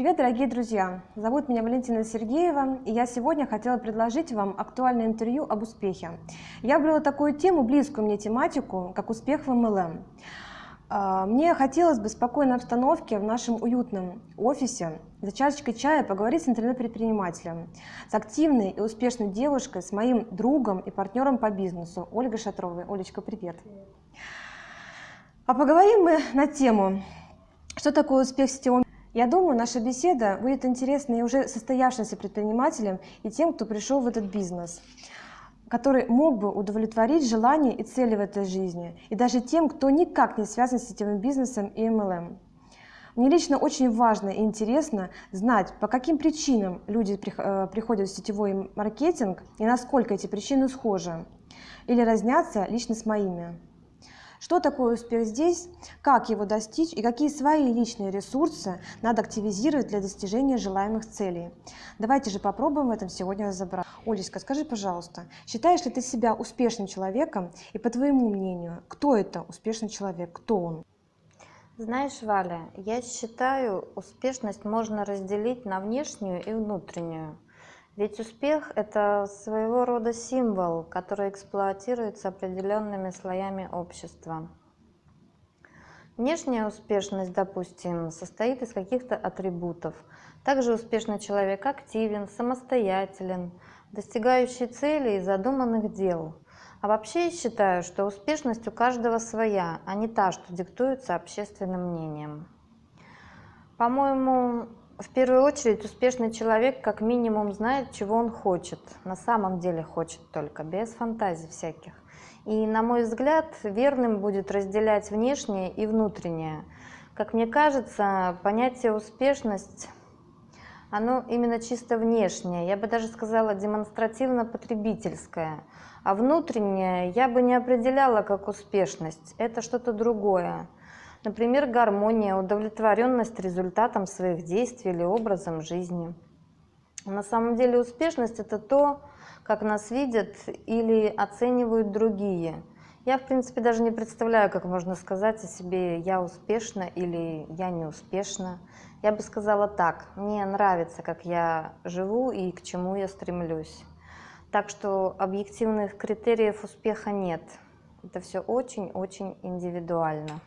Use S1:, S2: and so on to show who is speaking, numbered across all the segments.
S1: Привет, дорогие друзья! Зовут меня Валентина Сергеева, и я сегодня хотела предложить вам актуальное интервью об успехе. Я выбрала такую тему, близкую мне тематику, как успех в MLM. А, мне хотелось бы в спокойной обстановке в нашем уютном офисе за чашечкой чая поговорить с интернет-предпринимателем, с активной и успешной девушкой, с моим другом и партнером по бизнесу Ольгой Шатровой. Олечка, привет! А поговорим мы на тему, что такое успех в сетевом я думаю, наша беседа будет интересна и уже состоявшимся предпринимателям, и тем, кто пришел в этот бизнес, который мог бы удовлетворить желания и цели в этой жизни, и даже тем, кто никак не связан с сетевым бизнесом и MLM. Мне лично очень важно и интересно знать, по каким причинам люди э, приходят в сетевой маркетинг и насколько эти причины схожи или разнятся лично с моими. Что такое успех здесь, как его достичь и какие свои личные ресурсы надо активизировать для достижения желаемых целей. Давайте же попробуем в этом сегодня разобраться. Олечка, скажи, пожалуйста, считаешь ли ты себя успешным человеком и по твоему мнению, кто это успешный человек, кто он?
S2: Знаешь, Валя, я считаю, успешность можно разделить на внешнюю и внутреннюю. Ведь успех – это своего рода символ, который эксплуатируется определенными слоями общества. Внешняя успешность, допустим, состоит из каких-то атрибутов. Также успешный человек активен, самостоятелен, достигающий целей и задуманных дел. А вообще я считаю, что успешность у каждого своя, а не та, что диктуется общественным мнением. По-моему, в первую очередь успешный человек как минимум знает, чего он хочет, на самом деле хочет только, без фантазий всяких. И, на мой взгляд, верным будет разделять внешнее и внутреннее. Как мне кажется, понятие успешность, оно именно чисто внешнее, я бы даже сказала демонстративно-потребительское. А внутреннее я бы не определяла как успешность, это что-то другое. Например, гармония, удовлетворенность результатом своих действий или образом жизни. На самом деле успешность – это то, как нас видят или оценивают другие. Я, в принципе, даже не представляю, как можно сказать о себе «я успешна» или «я не успешна». Я бы сказала так, мне нравится, как я живу и к чему я стремлюсь. Так что объективных критериев успеха нет. Это все очень-очень индивидуально.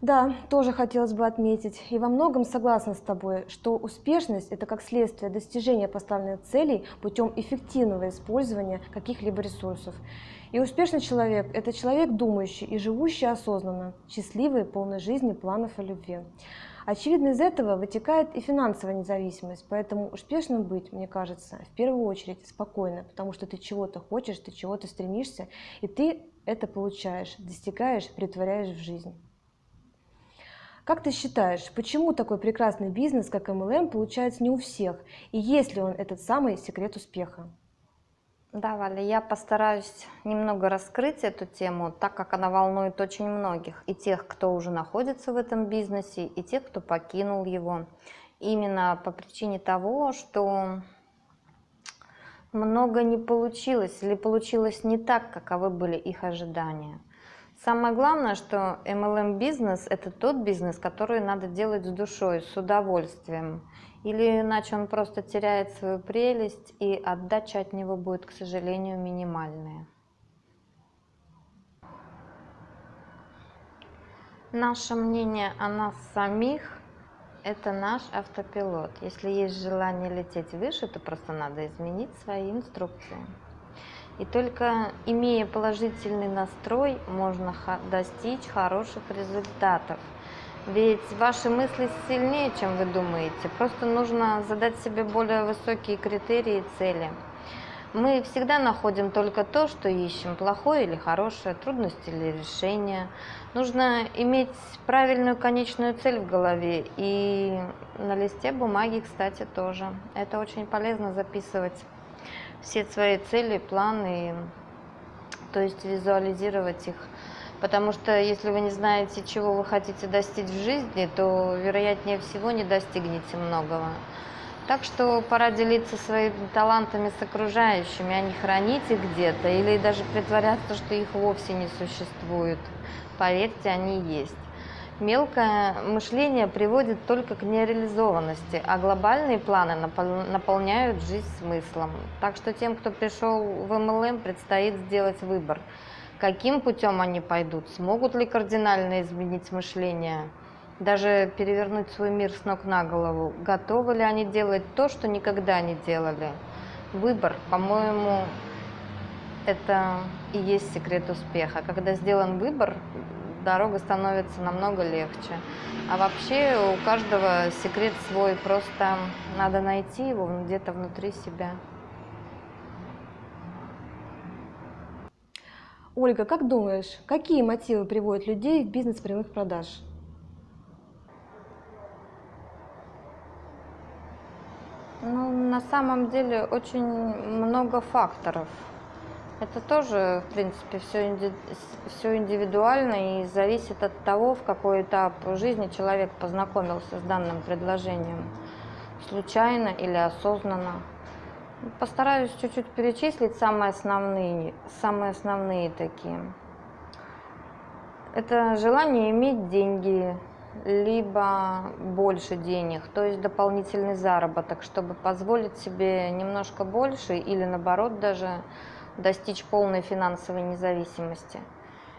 S1: Да, тоже хотелось бы отметить, и во многом согласна с тобой, что успешность – это как следствие достижения поставленных целей путем эффективного использования каких-либо ресурсов. И успешный человек – это человек думающий и живущий осознанно, счастливый, полный жизни, планов и любви. Очевидно, из этого вытекает и финансовая независимость, поэтому успешным быть, мне кажется, в первую очередь спокойно, потому что ты чего-то хочешь, ты чего-то стремишься, и ты это получаешь, достигаешь, притворяешь в жизнь. Как ты считаешь, почему такой прекрасный бизнес, как MLM, получается не у всех? И есть ли он этот самый секрет успеха?
S2: Да, Валя, я постараюсь немного раскрыть эту тему, так как она волнует очень многих. И тех, кто уже находится в этом бизнесе, и тех, кто покинул его. Именно по причине того, что много не получилось или получилось не так, каковы были их ожидания. Самое главное, что MLM бизнес – это тот бизнес, который надо делать с душой, с удовольствием. Или иначе он просто теряет свою прелесть, и отдача от него будет, к сожалению, минимальная. Наше мнение о нас самих – это наш автопилот. Если есть желание лететь выше, то просто надо изменить свои инструкции. И только имея положительный настрой, можно достичь хороших результатов. Ведь ваши мысли сильнее, чем вы думаете. Просто нужно задать себе более высокие критерии и цели. Мы всегда находим только то, что ищем, плохое или хорошее, трудности или решение. Нужно иметь правильную конечную цель в голове и на листе бумаги, кстати, тоже. Это очень полезно записывать все свои цели, планы, то есть визуализировать их. Потому что если вы не знаете, чего вы хотите достичь в жизни, то, вероятнее всего, не достигнете многого. Так что пора делиться своими талантами с окружающими, а не хранить их где-то или даже притворяться, что их вовсе не существует. Поверьте, они есть. Мелкое мышление приводит только к нереализованности, а глобальные планы наполняют жизнь смыслом. Так что тем, кто пришел в МЛМ, предстоит сделать выбор. Каким путем они пойдут? Смогут ли кардинально изменить мышление? Даже перевернуть свой мир с ног на голову? Готовы ли они делать то, что никогда не делали? Выбор, по-моему, это и есть секрет успеха. Когда сделан выбор, дорога становится намного легче. А вообще у каждого секрет свой, просто надо найти его где-то внутри себя.
S1: Ольга, как думаешь, какие мотивы приводят людей в бизнес прямых продаж?
S2: Ну, на самом деле очень много факторов. Это тоже, в принципе, все, все индивидуально и зависит от того, в какой этап жизни человек познакомился с данным предложением. Случайно или осознанно. Постараюсь чуть-чуть перечислить самые основные, самые основные такие. Это желание иметь деньги, либо больше денег, то есть дополнительный заработок, чтобы позволить себе немножко больше или наоборот даже достичь полной финансовой независимости.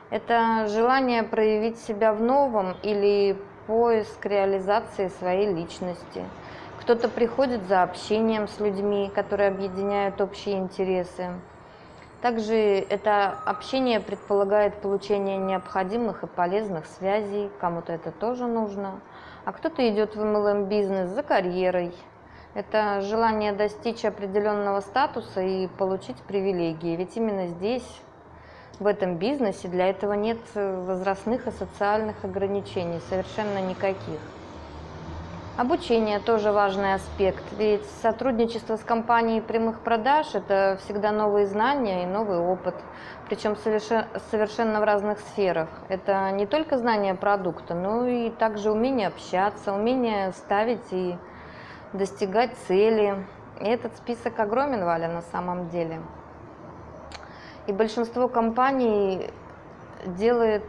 S2: Это желание проявить себя в новом или поиск реализации своей личности. Кто-то приходит за общением с людьми, которые объединяют общие интересы. Также это общение предполагает получение необходимых и полезных связей, кому-то это тоже нужно. А кто-то идет в MLM-бизнес за карьерой, это желание достичь определенного статуса и получить привилегии. Ведь именно здесь, в этом бизнесе, для этого нет возрастных и социальных ограничений, совершенно никаких. Обучение тоже важный аспект, ведь сотрудничество с компанией прямых продаж – это всегда новые знания и новый опыт, причем совершенно в разных сферах. Это не только знание продукта, но и также умение общаться, умение ставить и достигать цели. И этот список огромен, Валя, на самом деле. И большинство компаний делает,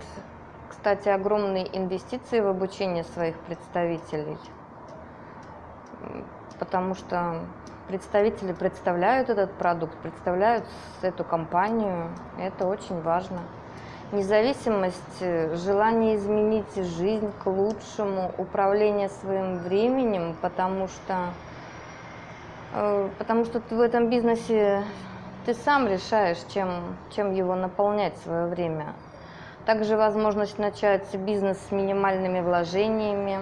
S2: кстати, огромные инвестиции в обучение своих представителей, потому что представители представляют этот продукт, представляют эту компанию, это очень важно независимость, э, желание изменить жизнь к лучшему, управление своим временем, потому что, э, потому что ты в этом бизнесе ты сам решаешь, чем, чем его наполнять свое время. Также возможность начать бизнес с минимальными вложениями,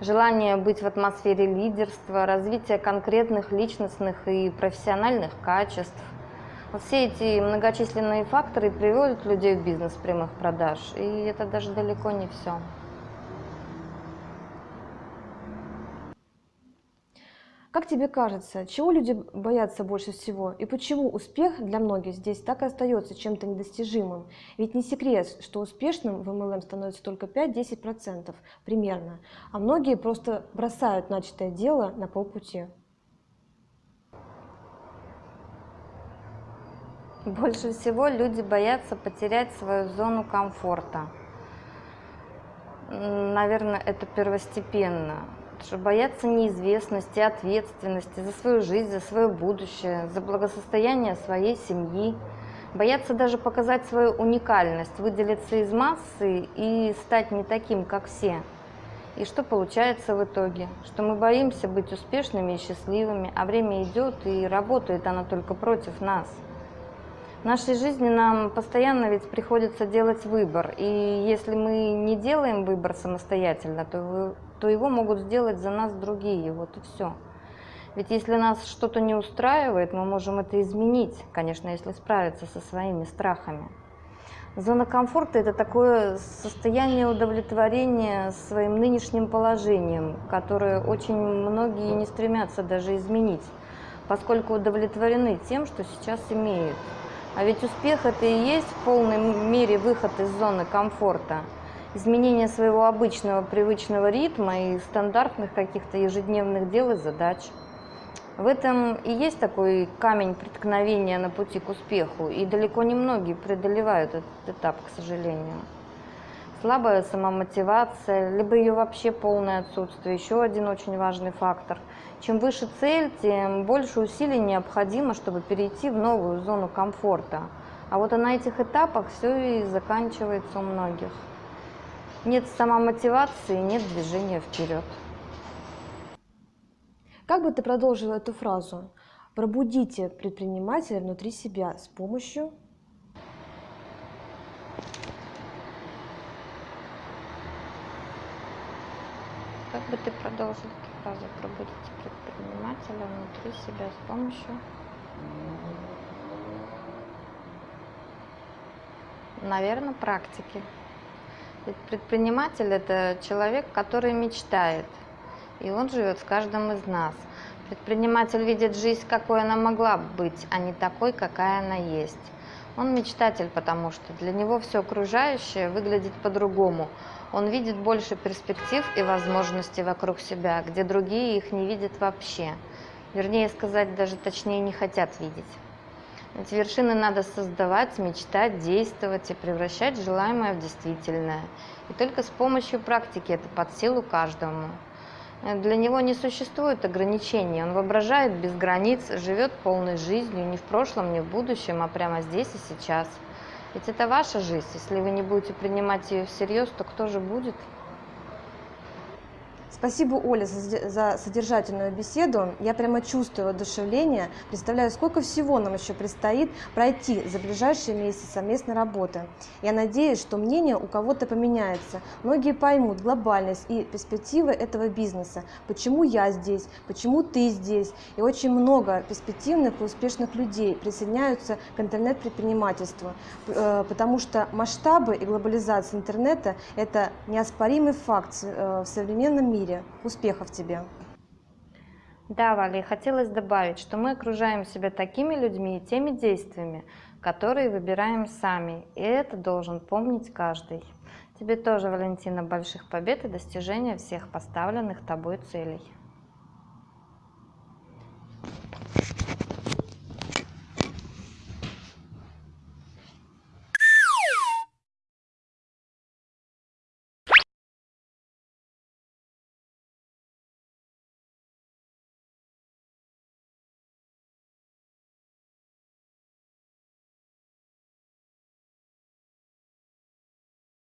S2: желание быть в атмосфере лидерства, развитие конкретных личностных и профессиональных качеств, все эти многочисленные факторы приводят людей в бизнес прямых продаж, и это даже далеко не все.
S1: Как тебе кажется, чего люди боятся больше всего и почему успех для многих здесь так и остается чем-то недостижимым? Ведь не секрет, что успешным в MLM становится только 5-10% примерно, а многие просто бросают начатое дело на полпути.
S2: Больше всего люди боятся потерять свою зону комфорта. Наверное, это первостепенно. Боятся неизвестности, ответственности за свою жизнь, за свое будущее, за благосостояние своей семьи. Боятся даже показать свою уникальность, выделиться из массы и стать не таким, как все. И что получается в итоге? Что мы боимся быть успешными и счастливыми, а время идет, и работает оно только против нас. В нашей жизни нам постоянно ведь приходится делать выбор, и если мы не делаем выбор самостоятельно, то, то его могут сделать за нас другие, вот и все. Ведь если нас что-то не устраивает, мы можем это изменить, конечно, если справиться со своими страхами. Зона комфорта – это такое состояние удовлетворения своим нынешним положением, которое очень многие не стремятся даже изменить, поскольку удовлетворены тем, что сейчас имеют. А ведь успех это и есть в полной мере выход из зоны комфорта. Изменение своего обычного привычного ритма и стандартных каких-то ежедневных дел и задач. В этом и есть такой камень преткновения на пути к успеху, и далеко не многие преодолевают этот этап, к сожалению. Слабая самомотивация, либо ее вообще полное отсутствие. Еще один очень важный фактор. Чем выше цель, тем больше усилий необходимо, чтобы перейти в новую зону комфорта. А вот на этих этапах все и заканчивается у многих. Нет самомотивации, нет движения вперед.
S1: Как бы ты продолжила эту фразу? Пробудите предпринимателя внутри себя с помощью
S2: Как продолжил эту фразу? Пробудите предпринимателя внутри себя с помощью... Наверное, практики. Ведь предприниматель – это человек, который мечтает, и он живет в каждом из нас. Предприниматель видит жизнь, какой она могла быть, а не такой, какая она есть. Он мечтатель, потому что для него все окружающее выглядит по-другому. Он видит больше перспектив и возможностей вокруг себя, где другие их не видят вообще. Вернее сказать, даже точнее не хотят видеть. Эти вершины надо создавать, мечтать, действовать и превращать желаемое в действительное. И только с помощью практики это под силу каждому. Для него не существует ограничений, он воображает без границ, живет полной жизнью, не в прошлом, не в будущем, а прямо здесь и сейчас. Ведь это ваша жизнь, если вы не будете принимать ее всерьез, то кто же будет?
S1: Спасибо, Оля, за содержательную беседу. Я прямо чувствую воодушевление, представляю, сколько всего нам еще предстоит пройти за ближайшие месяцы совместной работы. Я надеюсь, что мнение у кого-то поменяется. Многие поймут глобальность и перспективы этого бизнеса. Почему я здесь, почему ты здесь. И очень много перспективных и успешных людей присоединяются к интернет-предпринимательству. Э, потому что масштабы и глобализация интернета – это неоспоримый факт э, в современном мире мире. Успехов тебе!
S2: Да, Валя, хотелось добавить, что мы окружаем себя такими людьми и теми действиями, которые выбираем сами, и это должен помнить каждый. Тебе тоже, Валентина, больших побед и достижения всех поставленных тобой целей.